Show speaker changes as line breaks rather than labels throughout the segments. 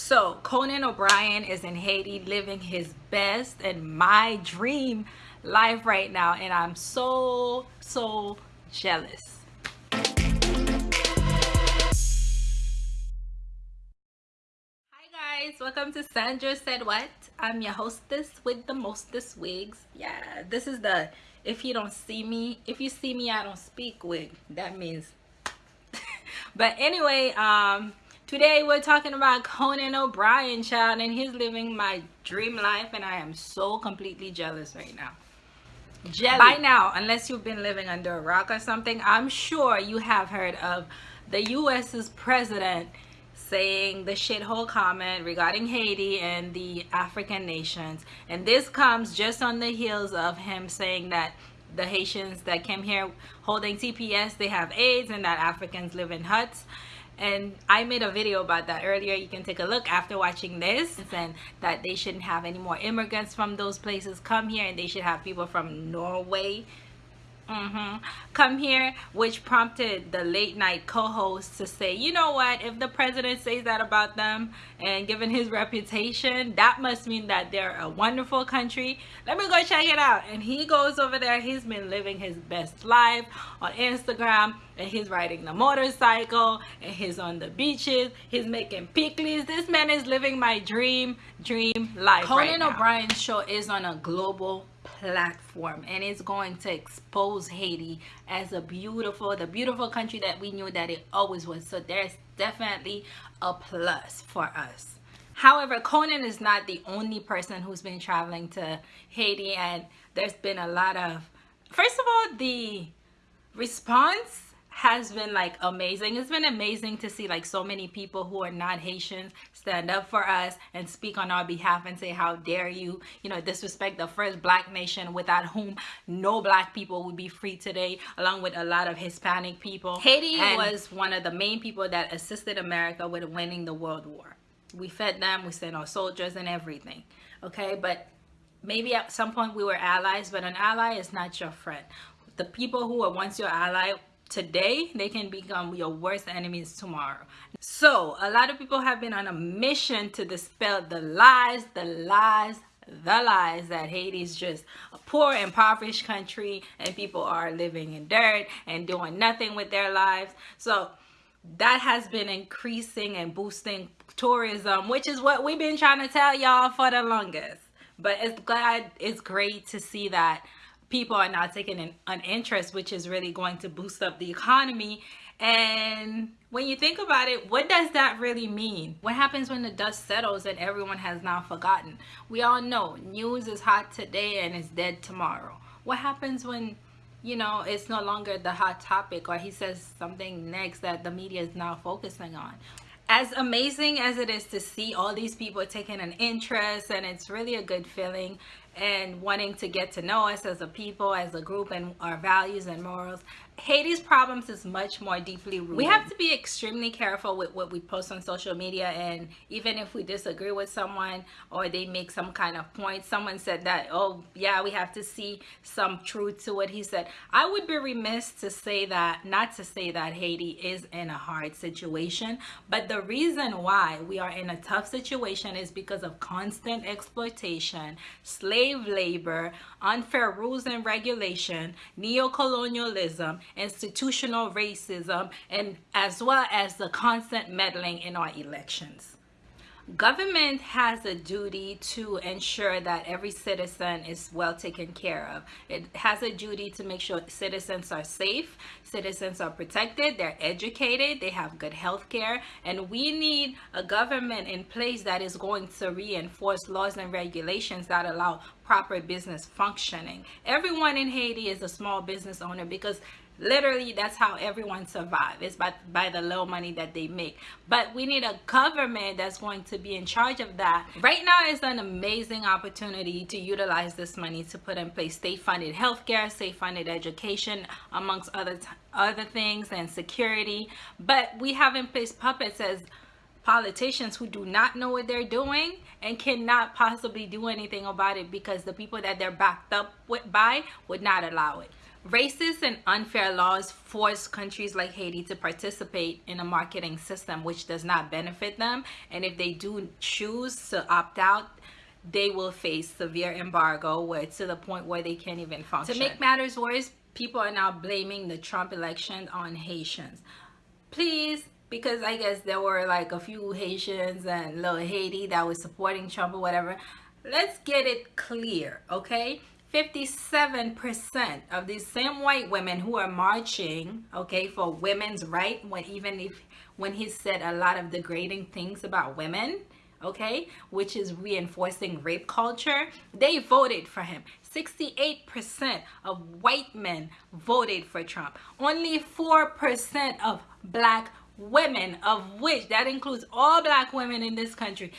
So Conan O'Brien is in Haiti living his best and my dream life right now and I'm so so jealous. Hi guys, welcome to Sandra Said What. I'm your hostess with the mostest wigs. Yeah, this is the if you don't see me, if you see me I don't speak wig. That means but anyway, um Today we're talking about Conan O'Brien, child, and he's living my dream life, and I am so completely jealous right now. Jelly. By now, unless you've been living under a rock or something, I'm sure you have heard of the U.S.'s president saying the shithole comment regarding Haiti and the African nations. And this comes just on the heels of him saying that the Haitians that came here holding TPS, they have AIDS and that Africans live in huts and I made a video about that earlier. You can take a look after watching this. And that they shouldn't have any more immigrants from those places come here and they should have people from Norway mm -hmm. come here which prompted the late night co-host to say you know what? If the president says that about them and given his reputation that must mean that they're a wonderful country. Let me go check it out. And he goes over there. He's been living his best life on instagram and he's riding the motorcycle and he's on the beaches. He's making pickles. This man is living my dream dream life conan right o'brien's show is on a global platform and it's going to expose Haiti as a beautiful the beautiful country that we knew that it always was. So there's definitely a plus for us. However Conan is not the only person who's been traveling to Haiti and there's been a lot of first of all the response has been like amazing. It's been amazing to see like so many people who are not Haitians stand up for us and speak on our behalf and say how dare you you know disrespect the first black nation without whom no black people would be free today along with a lot of Hispanic people. Haiti and was one of the main people that assisted America with winning the world war. We fed them we sent our soldiers and everything okay? But maybe at some point we were allies but an ally is not your friend. The people who were once your ally today they can become your worst enemies tomorrow. So a lot of people have been on a mission to dispel the lies the lies the lies that Haiti is just a poor impoverished country and people are living in dirt and doing nothing with their lives. So that has been increasing and boosting tourism which is what we've been trying to tell y'all for the longest. But it's glad it's great to see that people are now taking an, an interest which is really going to boost up the economy. And when you think about it what does that really mean? What happens when the dust settles and everyone has now forgotten? We all know news is hot today and it's dead tomorrow. What happens when you know it's no longer the hot topic or he says something next that the media is now focusing on? As amazing as it is to see all these people taking an interest and it's really a good feeling and wanting to get to know us as a people, as a group, and our values and morals. Haiti's problems is much more deeply rooted. We have to be extremely careful with what we post on social media and even if we disagree with someone or they make some kind of point, someone said that, oh yeah, we have to see some truth to what he said. I would be remiss to say that, not to say that Haiti is in a hard situation, but the reason why we are in a tough situation is because of constant exploitation, slave labor, unfair rules and regulation, neo-colonialism, institutional racism, and as well as the constant meddling in our elections. Government has a duty to ensure that every citizen is well taken care of. It has a duty to make sure citizens are safe, citizens are protected, they're educated, they have good health care, and we need a government in place that is going to reinforce laws and regulations that allow proper business functioning. Everyone in Haiti is a small business owner because literally that's how everyone survives it's by by the low money that they make. But we need a government that's going to be in charge of that. Right now is an amazing opportunity to utilize this money to put in place state-funded healthcare state-funded education amongst other other things and security. But we have in place puppets as politicians who do not know what they're doing and cannot possibly do anything about it because the people that they're backed up with by would not allow it Racist and unfair laws force countries like Haiti to participate in a marketing system which does not benefit them. And if they do choose to opt out, they will face severe embargo where to the point where they can't even function. To make matters worse, people are now blaming the Trump election on Haitians. Please, because I guess there were like a few Haitians and little Haiti that was supporting Trump or whatever. Let's get it clear, okay? 57% of these same white women who are marching, okay, for women's right, when even if when he said a lot of degrading things about women, okay, which is reinforcing rape culture, they voted for him. 68% of white men voted for Trump. Only 4% of black women of which that includes all black women in this country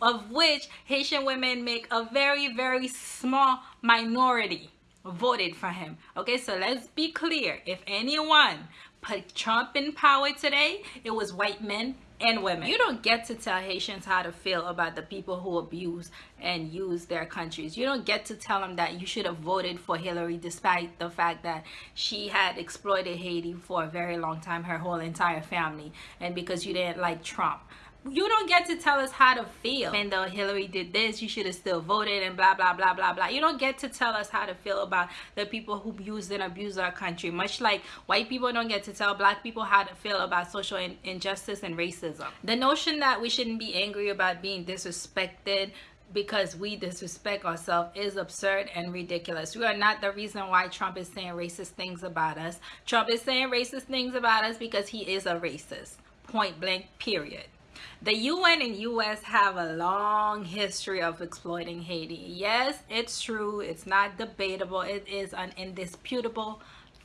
of which Haitian women make a very very small minority voted for him. Okay so let's be clear. If anyone put Trump in power today it was white men and women. You don't get to tell Haitians how to feel about the people who abuse and use their countries. You don't get to tell them that you should have voted for Hillary despite the fact that she had exploited Haiti for a very long time, her whole entire family, and because you didn't like Trump you don't get to tell us how to feel and though hillary did this you should have still voted and blah blah blah blah blah you don't get to tell us how to feel about the people who use and abuse our country much like white people don't get to tell black people how to feel about social in injustice and racism the notion that we shouldn't be angry about being disrespected because we disrespect ourselves is absurd and ridiculous. We are not the reason why Trump is saying racist things about us. Trump is saying racist things about us because he is a racist. Point blank, period. The UN and US have a long history of exploiting Haiti. Yes, it's true. It's not debatable. It is an indisputable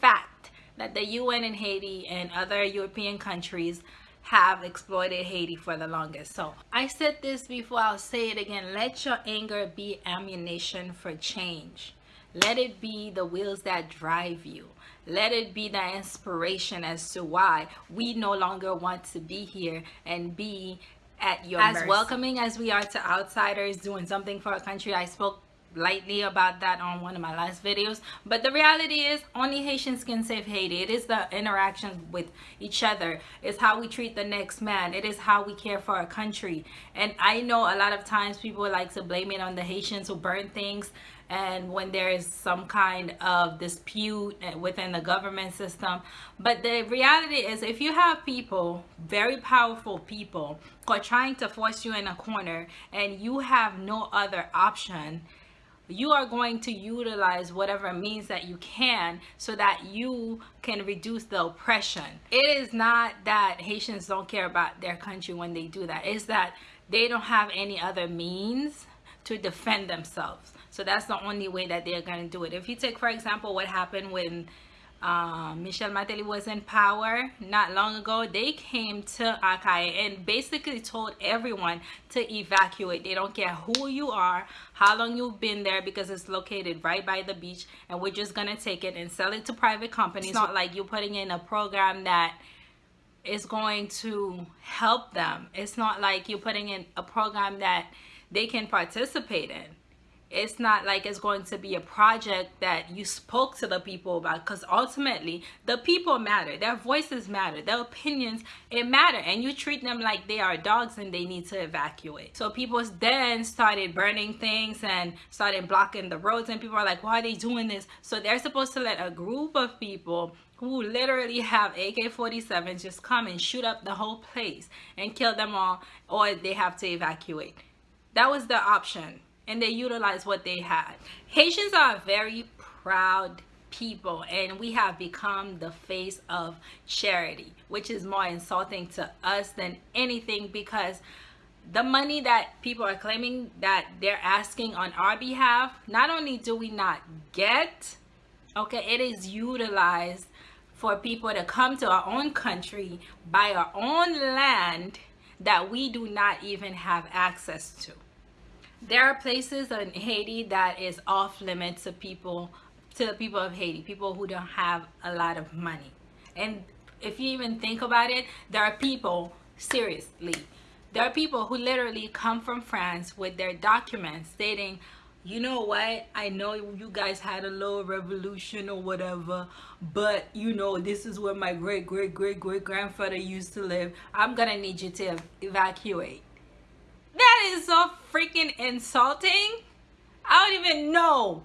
fact that the UN and Haiti and other European countries have exploited Haiti for the longest. So I said this before, I'll say it again. Let your anger be ammunition for change. Let it be the wheels that drive you. Let it be the inspiration as to why we no longer want to be here and be at your as mercy. welcoming as we are to outsiders doing something for our country. I spoke lightly about that on one of my last videos but the reality is only Haitians can save Haiti it is the interaction with each other it's how we treat the next man it is how we care for our country and I know a lot of times people like to blame it on the Haitians who burn things and when there is some kind of dispute eh, within the government system but the reality is if you have people very powerful people who are trying to force you in a corner and you have no other option you are going to utilize whatever means that you can so that you can reduce the oppression. It is not that Haitians don't care about their country when they do that. It's that they don't have any other means to defend themselves. So that's the only way that they're going to do it. If you take, for example, what happened when um, Michel Martelly was in power not long ago, they came to Akai and basically told everyone to evacuate. They don't care who you are, how long you've been there because it's located right by the beach and we're just going to take it and sell it to private companies. It's not like you're putting in a program that is going to help them. It's not like you're putting in a program that they can participate in. It's not like it's going to be a project that you spoke to the people about because ultimately the people matter. Their voices matter. Their opinions it matter. And you treat them like they are dogs and they need to evacuate. So people then started burning things and started blocking the roads. And people are like why are they doing this? So they're supposed to let a group of people who literally have AK-47s just come and shoot up the whole place and kill them all or they have to evacuate that was the option and they utilized what they had. Haitians are very proud people and we have become the face of charity which is more insulting to us than anything because the money that people are claiming that they're asking on our behalf not only do we not get okay it is utilized for people to come to our own country buy our own land that we do not even have access to there are places in Haiti that is off limits to people to the people of Haiti people who don't have a lot of money. And if you even think about it there are people seriously there are people who literally come from France with their documents stating you know what? I know you guys had a little revolution or whatever but you know this is where my great great great great grandfather used to live. I'm gonna need you to evacuate that is so freaking insulting i don't even know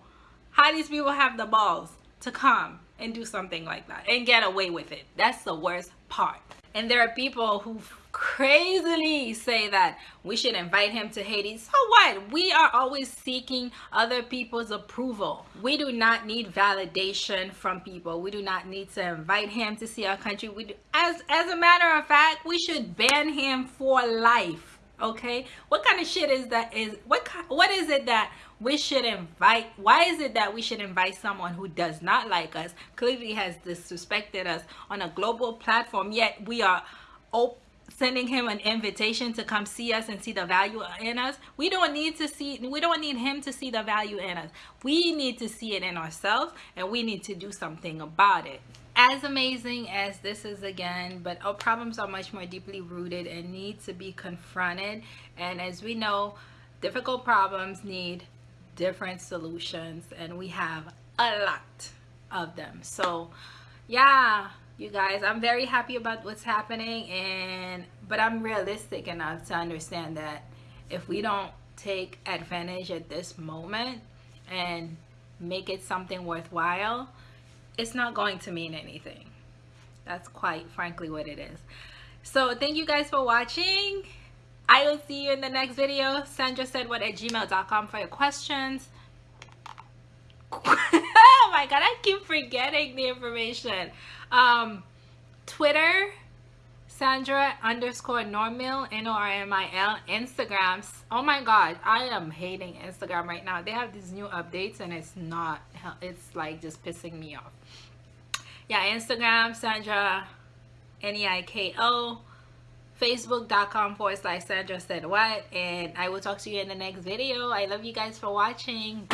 how these people have the balls to come and do something like that and get away with it that's the worst part and there are people who crazily say that we should invite him to Haiti. So what? We are always seeking other people's approval. We do not need validation from people. We do not need to invite him to see our country. We do, as as a matter of fact, we should ban him for life. Okay? What kind of shit is that is what what is it that we should invite why is it that we should invite someone who does not like us clearly has disrespected us on a global platform yet we are open sending him an invitation to come see us and see the value in us? We don't need to see we don't need him to see the value in us. We need to see it in ourselves and we need to do something about it as amazing as this is again but our problems are much more deeply rooted and need to be confronted. And as we know difficult problems need different solutions and we have a lot of them. So yeah you guys i'm very happy about what's happening and but i'm realistic enough to understand that if we don't take advantage at this moment and make it something worthwhile it's not going to mean anything. That's quite frankly what it is. So thank you guys for watching. I will see you in the next video. Sandra said what at gmail.com for your questions. Oh my god i keep forgetting the information. Um, Twitter, Sandra underscore Normil, N-O-R-M-I-L, Instagrams. Oh my God, I am hating Instagram right now. They have these new updates and it's not, it's like just pissing me off. Yeah, Instagram, Sandra, N-E-I-K-O, facebook.com forward slash Sandra said what. And I will talk to you in the next video. I love you guys for watching.